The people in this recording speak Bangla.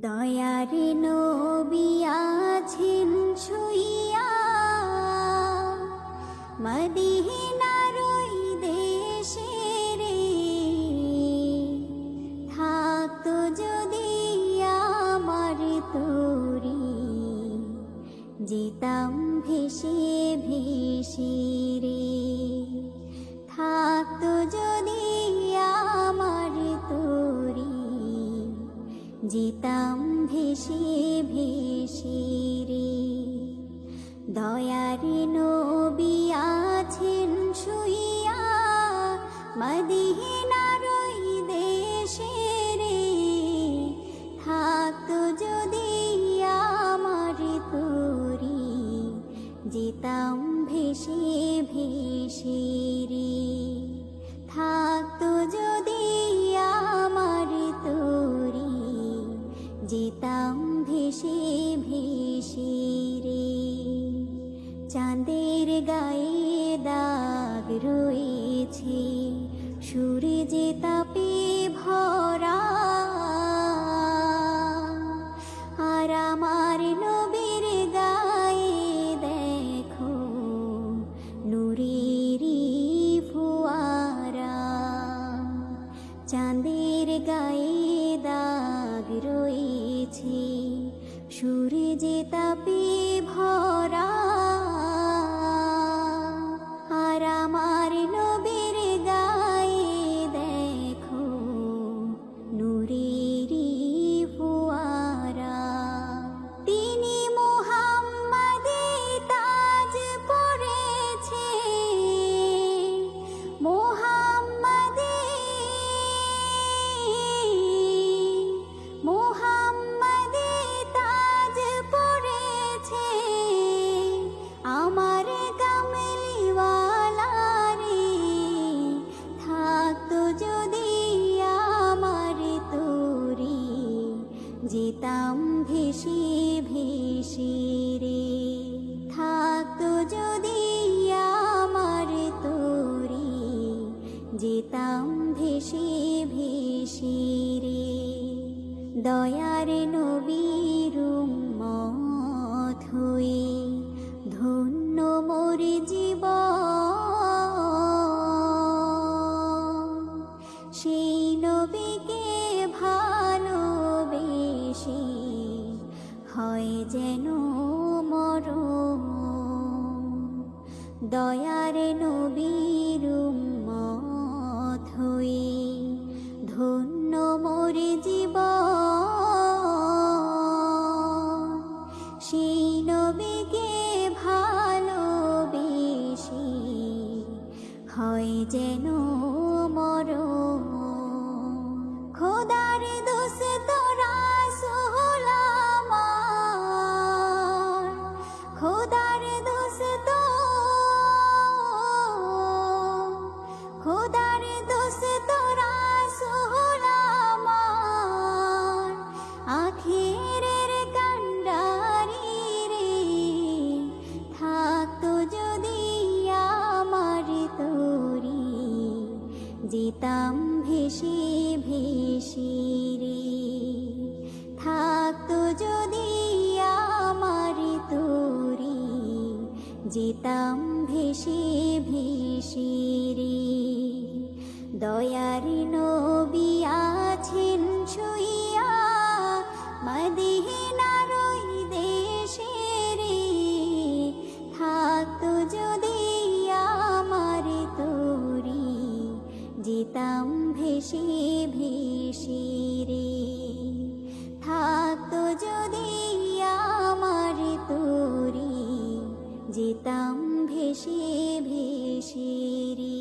দয়ারে নবী আছেন শুইয়া মদিনার ওই দেশে রে থাকতো যদি আমার তোরি। যেতাম ভেসে ভেসে রে, থাকতো যদি আমার তোরি। যেতাম ভেসে ভেসে রে। দয়ার নবী আছেন শুইয়া দেশে রে। থাকতো যদি আমার তোরি, যেতাম ভেসে ভেসে রে। থাকতো যদি আমার ভেসে রে চাঁদের গায়ে দাগ রয়েছে সূর্যে তাপে ভরা সূর্যে তাপে ভরা যেতাম ভেসে ভেসে রে। থাকতো যদি আমার তোরি, যেতাম ভেসে ভেসে রে। দয়ার নবীর মত হয়ে যেন মর দয়ার নবীর হয়ে ধন্য মোর জীব সেই নবীকে ভালোবেসে হয় যেন যেতাম ভেসে ভেসে রে। থাকতো যদি আমার তোরে, যেতাম ভেসে ভেসে রে। দয়ার নবী আছেন শুইয়া যেতাম ভেসে ভেসে রে। থাকতো যদি আমার তোরে যেতাম ভেসে ভেসে রে।